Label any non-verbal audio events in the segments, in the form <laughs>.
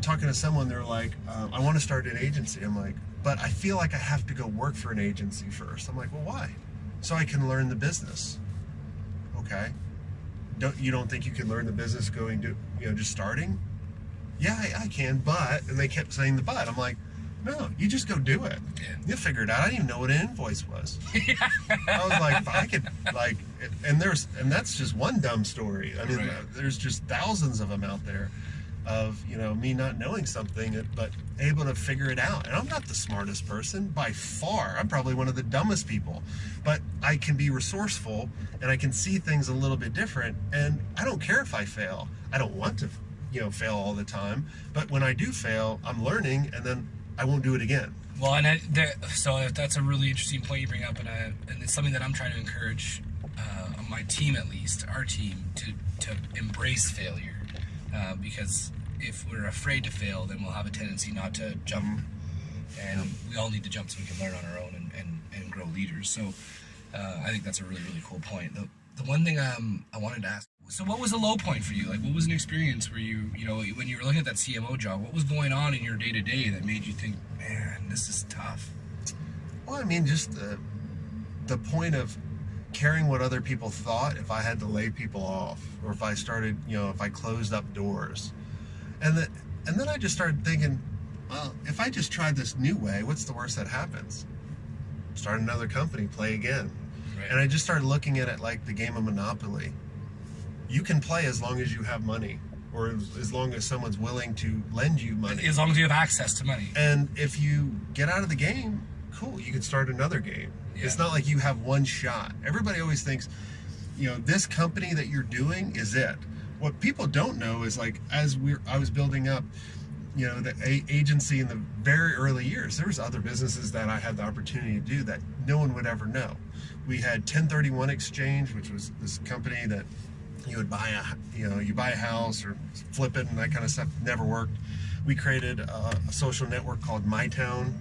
talking to someone. They're like, um, "I want to start an agency." I'm like, "But I feel like I have to go work for an agency first. I'm like, "Well, why?" So I can learn the business. Okay. Don't you don't think you can learn the business going to you know just starting? Yeah, I, I can, but and they kept saying the but. I'm like, no, you just go do it. Yeah. You'll figure it out. I didn't even know what an invoice was. <laughs> I was like, I could like, and there's, and that's just one dumb story. I mean, Right. there's just thousands of them out there, of you know me not knowing something, but able to figure it out. And I'm not the smartest person by far. I'm probably one of the dumbest people, but I can be resourceful and I can see things a little bit different. And I don't care if I fail. I don't want to, you know, fail all the time. But when I do fail, I'm learning, and then I won't do it again. Well, and I, there, so that's a really interesting point you bring up, and, I, and it's something that I'm trying to encourage uh, my team, at least our team, to to embrace failure, uh, because if we're afraid to fail, then we'll have a tendency not to jump, and we all need to jump so we can learn on our own and, and, and grow leaders. So uh, I think that's a really really cool point. The, the one thing um, I wanted to ask. So, what was a low point for you? Like, what was an experience where you, you know, when you were looking at that CMO job, what was going on in your day to day that made you think, man, this is tough? Well, I mean, just the, the point of caring what other people thought if I had to lay people off or if I started, you know, if I closed up doors. And that and then I just started thinking, well, if I just tried this new way, what's the worst that happens? Start another company, play again. Right. And I just started looking at it like the game of Monopoly. You can play as long as you have money or as long as someone's willing to lend you money. As long as you have access to money. And if you get out of the game, cool, you can start another game. It's not like you have one shot. Everybody always thinks, you know, this company that you're doing is it. What people don't know is like as we I was building up, you know, the a- agency in the very early years, there was other businesses that I had the opportunity to do that no one would ever know. We had 1031 Exchange, which was this company that you would buy a you know you buy a house or flip it and that kind of stuff never worked we created a, a social network called mytown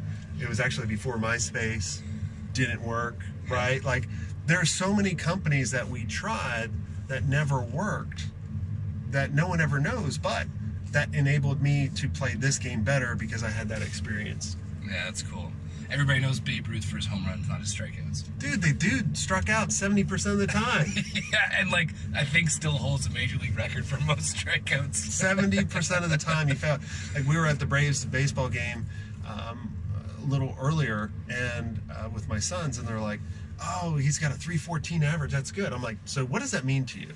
it was actually before myspace didn't work right like there are so many companies that we tried that never worked that no one ever knows but that enabled me to play this game better because i had that experience Yeah, that's cool. Everybody knows Babe Ruth for his home runs, not his strikeouts. dude the dude struck out 70% of the time <laughs> yeah, and like I think still holds a major league record for most strikeouts. Seventy percent of the time he found. Like we were at the Braves baseball game um, little earlier, and uh, with my sons, and they're like, "Oh, he's got a three fourteen average. That's good." I'm like, "So what does that mean to you?"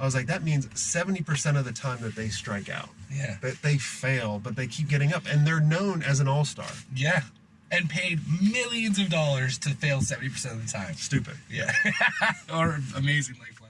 I was like, "That means seventy percent of the time that they strike out, Yeah. that they fail, but they keep getting up, and they're known as an all star." Yeah. And paid millions of dollars to fail 70% of the time. Stupid. Yeah. <laughs> or amazing like